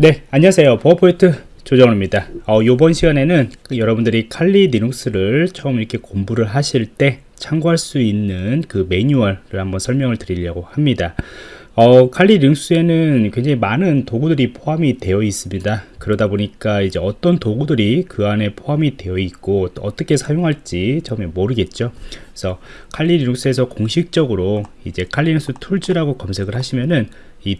네 안녕하세요 버퍼포인트 조정호입니다 어, 이번 시간에는 그 여러분들이 칼리 리눅스를 처음 이렇게 공부를 하실 때 참고할 수 있는 그 매뉴얼을 한번 설명을 드리려고 합니다 어, 칼리 리눅스에는 굉장히 많은 도구들이 포함이 되어 있습니다. 그러다 보니까 이제 어떤 도구들이 그 안에 포함이 되어 있고 어떻게 사용할지 처음에 모르겠죠. 그래서 칼리 리눅스에서 공식적으로 이제 칼리 리눅스 tools라고 검색을 하시면은 이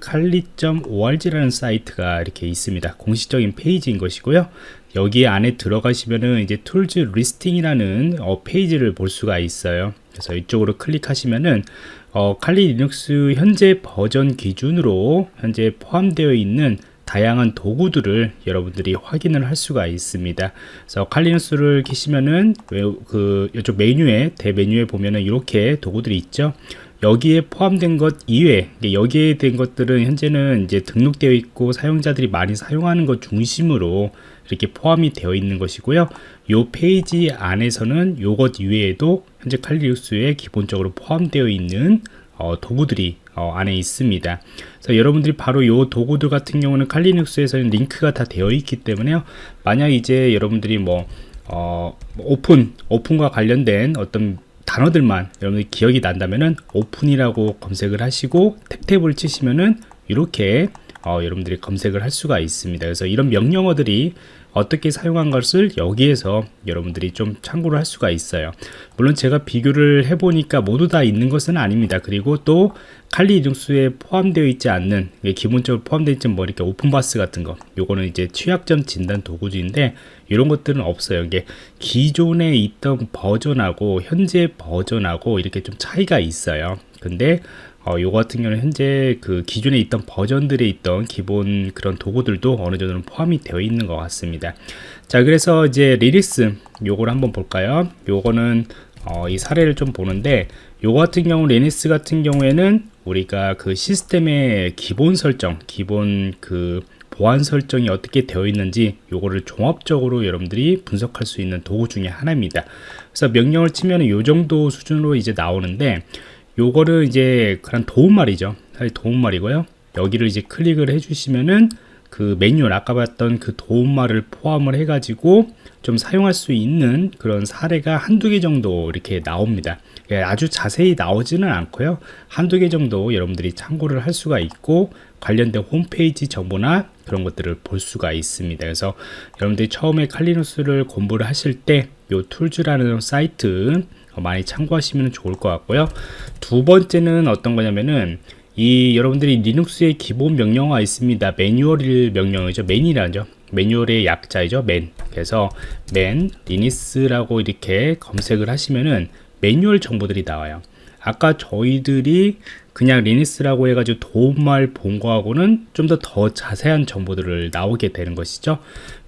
칼리.org라는 사이트가 이렇게 있습니다. 공식적인 페이지인 것이고요. 여기 안에 들어가시면은 이제 tools listing이라는 어, 페이지를 볼 수가 있어요. 그래서 이쪽으로 클릭하시면은 어, 칼리 리눅스 현재 버전 기준으로 현재 포함되어 있는 다양한 도구들을 여러분들이 확인을 할 수가 있습니다. 그래서 칼리 리눅스를 키시면은 그 이쪽 메뉴에 대메뉴에 보면은 이렇게 도구들이 있죠. 여기에 포함된 것 이외 여기에 된 것들은 현재는 이제 등록되어 있고 사용자들이 많이 사용하는 것 중심으로 이렇게 포함이 되어 있는 것이고요 이 페이지 안에서는 이것 이외에도 현재 칼리 리눅스에 기본적으로 포함되어 있는 어, 도구들이 어, 안에 있습니다. 그래서 여러분들이 바로 이 도구들 같은 경우는 칼리 리눅스에서는 링크가 다 되어 있기 때문에요. 만약 이제 여러분들이 뭐 어, 오픈 오픈과 관련된 어떤 단어들만 여러분들이 기억이 난다면은 오픈이라고 검색을 하시고 탭탭을 치시면은 이렇게 어, 여러분들이 검색을 할 수가 있습니다. 그래서 이런 명령어들이 어떻게 사용한 것을 여기에서 여러분들이 좀 참고를 할 수가 있어요. 물론 제가 비교를 해보니까 모두 다 있는 것은 아닙니다. 그리고 또 칼리 이중수에 포함되어 있지 않는 기본적으로 포함되어 있지 뭐 이렇게 오픈바스 같은 거 요거는 이제 취약점 진단 도구인데 이런 것들은 없어요. 이게 기존에 있던 버전하고 현재 버전하고 이렇게 좀 차이가 있어요. 근데 어, 요 같은 경우는 현재 그 기존에 있던 버전들에 있던 기본 그런 도구들도 어느 정도는 포함이 되어 있는 것 같습니다. 자 그래서 이제 Lynis 요걸 한번 볼까요? 요거는 어, 이 사례를 좀 보는데 요 같은 경우 Lynis 같은 경우에는 우리가 그 시스템의 기본 설정 기본 그 보안 설정이 어떻게 되어 있는지 요거를 종합적으로 여러분들이 분석할 수 있는 도구 중에 하나입니다. 그래서 명령을 치면 요 정도 수준으로 이제 나오는데 요거를 이제 그런 도움말이죠. 사실 도움말이고요. 여기를 이제 클릭을 해주시면은 그 매뉴얼 아까 봤던 그 도움말을 포함을 해 가지고 좀 사용할 수 있는 그런 사례가 한두 개 정도 이렇게 나옵니다. 예, 아주 자세히 나오지는 않고요. 한두 개 정도 여러분들이 참고를 할 수가 있고 관련된 홈페이지 정보나 그런 것들을 볼 수가 있습니다. 그래서 여러분들이 처음에 칼리 리눅스를 공부를 하실 때 요 tools라는 사이트 어, 많이 참고하시면 좋을 것 같고요. 두 번째는 어떤 거냐면은 이 여러분들이 리눅스의 기본 명령어가 있습니다. 매뉴얼 명령이죠. man이라죠. 매뉴얼의 약자이죠. man. 그래서 man Lynis라고 이렇게 검색을 하시면은 매뉴얼 정보들이 나와요 아까 저희들이 그냥 Lynis라고 해가지고 도움말 본 거하고는 좀 더더 자세한 정보들을 나오게 되는 것이죠.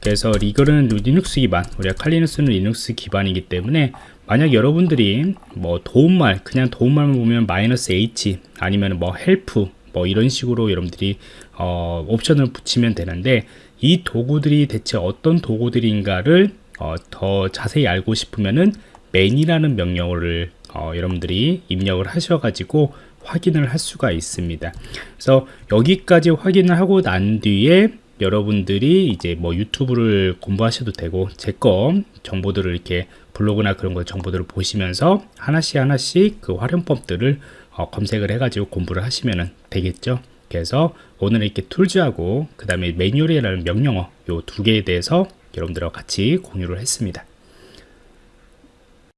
그래서 이거는 리눅스 기반 우리가 칼리 리눅스는 리눅스 기반이기 때문에 만약 여러분들이 뭐 도움말 그냥 도움말만 보면 마이너스 h 아니면 뭐 help 뭐 이런 식으로 여러분들이 어, 옵션을 붙이면 되는데 이 도구들이 대체 어떤 도구들인가를 어, 더 자세히 알고 싶으면은 맨이라는 명령어를 어, 여러분들이 입력을 하셔가지고 확인을 할 수가 있습니다. 그래서 여기까지 확인을 하고 난 뒤에 여러분들이 이제 뭐 유튜브를 공부하셔도 되고 제 거 정보들을 이렇게 블로그나 그런 거 정보들을 보시면서 하나씩 하나씩 그 활용법들을 어, 검색을 해가지고 공부를 하시면 되겠죠. 그래서 오늘 이렇게 툴즈하고 그 다음에 매뉴얼이라는 명령어 요 두 개에 대해서 여러분들과 같이 공유를 했습니다.